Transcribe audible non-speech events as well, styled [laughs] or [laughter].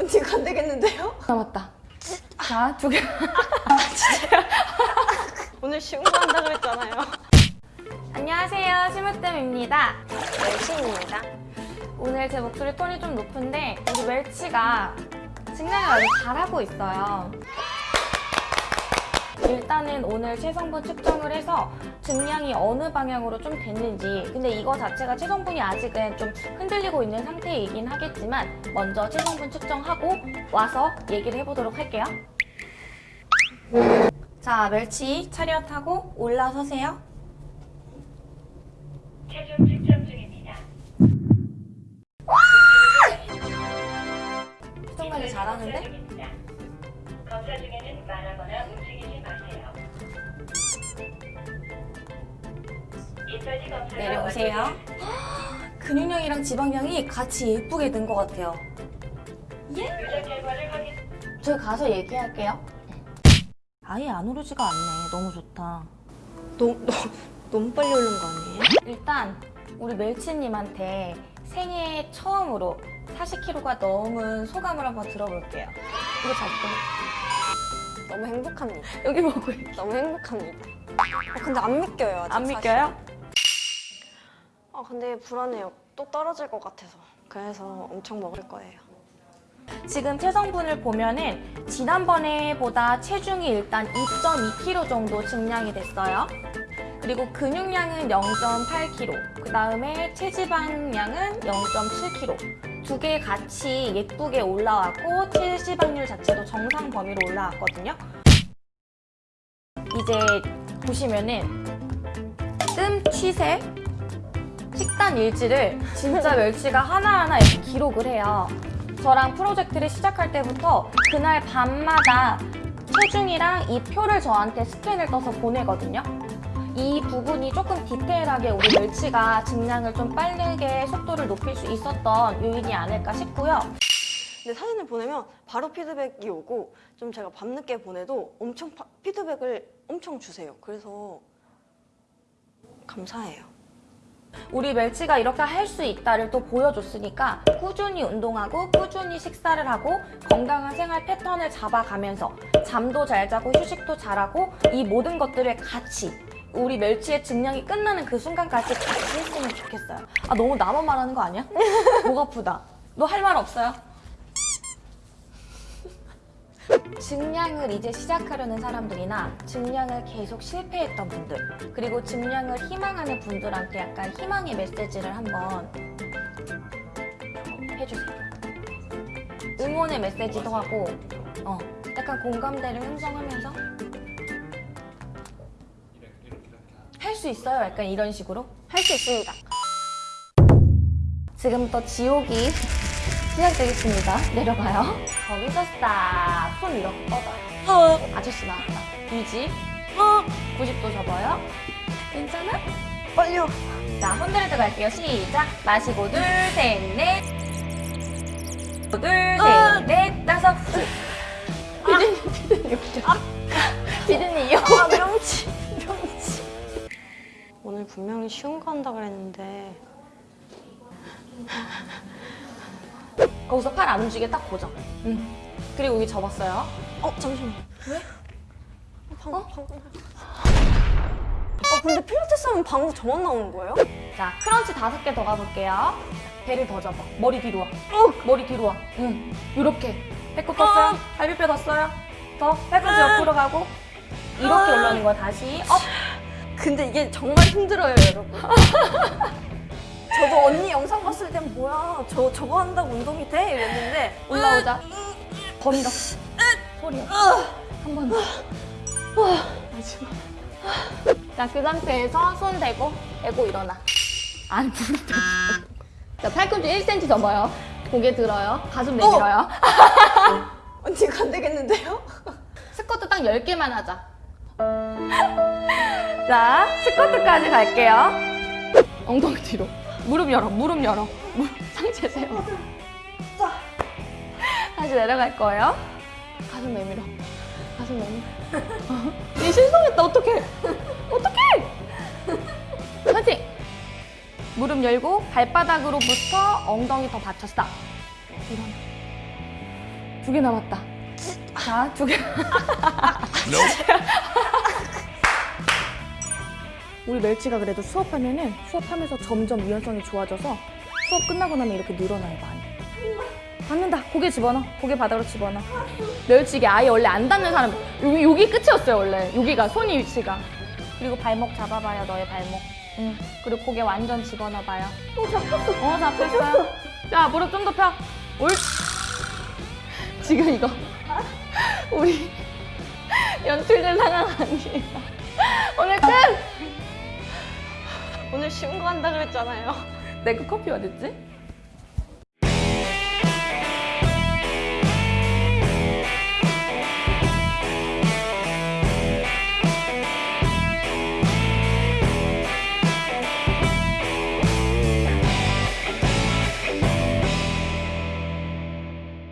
언니 이거 안 되겠는데요? 남았다. 자, 두 개. [laughs] 오늘 쉬운 거 한다 그랬잖아요. 안녕하세요. 심으뜸입니다. 열심입니다. 오늘 제 목소리 톤이 좀 높은데 우리 멸치가 증량을 아주 잘하고 있어요. 일단은 오늘 체성분 측정을 해서 증량이 어느 방향으로 좀 됐는지 근데 이거 자체가 체성분이 아직은 좀 흔들리고 있는 상태이긴 하겠지만 먼저 체성분 측정하고 와서 얘기를 해보도록 할게요. 자, 멸치 차렷하고 올라서세요. 체중 측정 중입니다. 측정 관리 잘하는데? 검사 중에는 말하거나 움직이지 마세요. 내려오세요. [gasps] 근육량이랑 지방량이 같이 예쁘게 든 것 같아요. 확인. 저희 가서 얘기할게요. 아예 안 오르지가 않네. 너무 좋다. 너무, 너무, 너무 빨리 오른 거 아니에요? 일단 우리 멜치님한테 생애 처음으로 40kg가 넘은 소감을 한번 들어볼게요. 이거 잡고 너무 행복합니다. 여기 보고 있 너무 행복합니다. 아, 근데 안 믿겨요. 아직 안 사실. 믿겨요? 아 근데 불안해요. 또 떨어질 것 같아서. 그래서 엄청 먹을 거예요. 지금 체성분을 보면은 지난번에 보다 체중이 일단 2.2kg 정도 증량이 됐어요. 그리고 근육량은 0.8kg, 그 다음에 체지방량은 0.7kg. 두 개 같이 예쁘게 올라왔고 체지방률 자체도 정상 범위로 올라왔거든요. 이제 보시면은 뜸 취세, 식단 일지를 진짜 멸치가 하나하나 이렇게 기록을 해요. 저랑 프로젝트를 시작할 때부터 그날 밤마다 체중이랑 이 표를 저한테 스캔을 떠서 보내거든요. 이 부분이 조금 디테일하게 우리 멸치가 증량을 좀 빠르게 속도를 높일 수 있었던 요인이 아닐까 싶고요. 근데 사진을 보내면 바로 피드백이 오고 좀 제가 밤늦게 보내도 엄청 파- 피드백을 엄청 주세요. 그래서 감사해요. 우리 멸치가 이렇게 할 수 있다를 또 보여줬으니까 꾸준히 운동하고 꾸준히 식사를 하고 건강한 생활 패턴을 잡아가면서 잠도 잘 자고 휴식도 잘하고 이 모든 것들을 같이 우리 멸치의 증량이 끝나는 그 순간까지 같이 했으면 좋겠어요. 아 너무 나만 말하는 거 아니야? [laughs] 목 아프다. 너 할 말 없어요? [laughs] 증량을 이제 시작하려는 사람들이나 증량을 계속 실패했던 분들 그리고 증량을 희망하는 분들한테 약간 희망의 메시지를 한번 해주세요. 응원의 메시지도 하고 어, 약간 공감대를 형성하면서 수 있어요. 약간 이런 식으로 할 수 있습니다. 지금부터 지옥이 시작되겠습니다. 내려가요. 거기서 스탑. 손 이렇게 뻗어요. 어, 아저씨 나왔다. 유지. 어, 90도 접어요. 괜찮아? 빨려. 자, 흔들어 갈게요. 시작. 마시고 둘, 셋, 넷. 둘, 셋, 넷, 다섯. 피디님, 피디님, 피디님, 요 아, 명치, 명치. 오늘 분명히 쉬운 거 한다 그랬는데 거기서 팔 안 움직이게 딱 고정. 응. 그리고 여기 접었어요. 어, 잠시만. 왜? 어, 방금, 방금. 어, 근데 필라테스 하면 방금 저만 나오는 거예요? 자, crunch 다섯 개 더 가볼게요. 배를 더 접어. 머리 뒤로 와. 어, 머리 뒤로 와. 응. 이렇게. 배꼽 떴어요? 갈비뼈 떴어요? 더. 팔꿈치 옆으로 가고. 이렇게 올라오는 거야, 다시. up. 근데 이게 정말 힘들어요, 여러분. [laughs] 저도 언니 영상 봤을 땐 뭐야, 저 저거 한다고 운동이 돼? 이랬는데 올라오자. 더 밀어. 소리야. 한번 더. 마지막. 자, 그 상태에서 손 대고, 대고 일어나. 무릎 대고. 자, 팔꿈치 1cm 접어요. 고개 들어요. 가슴 내밀어요. 언니 이거 안 되겠는데요? [laughs] 스쿼트 딱 10개만 하자. [laughs] 자, 스쿼트까지 갈게요. 엉덩이 뒤로. 무릎 열어, 무릎 열어. 무릎 상체 세워. 자. 다시 내려갈 거예요. 가슴 내밀어. 가슴 내밀어. 얘 실성했다, 어떡해. 어떡해. 파이팅! 무릎 열고 발바닥으로부터 엉덩이 더 받쳤다. 일어나. 두개 남았다. 자, 두 개. [laughs] 우리 멸치가 그래도 수업하면은 수업하면서 점점 유연성이 좋아져서 수업 끝나고 나면 이렇게 늘어나요, 많이. 닿는다. 고개 집어넣어. 고개 바닥으로 집어넣어. 멸치 이게 아예 원래 안 닿는 사람. 여기, 여기 끝이었어요, 원래. 여기가, 손이 위치가. 그리고 발목 잡아봐요, 너의 발목. 응. 그리고 고개 완전 집어넣어봐요. 어 잡혔어. 어, 잡혔어요. 자, 무릎 좀 더 펴. 올. 지금 이거. 우리 연출된 상황 아니에요. 오늘 끝! 오늘 신고한다 그랬잖아요. 내거 커피 어딨지?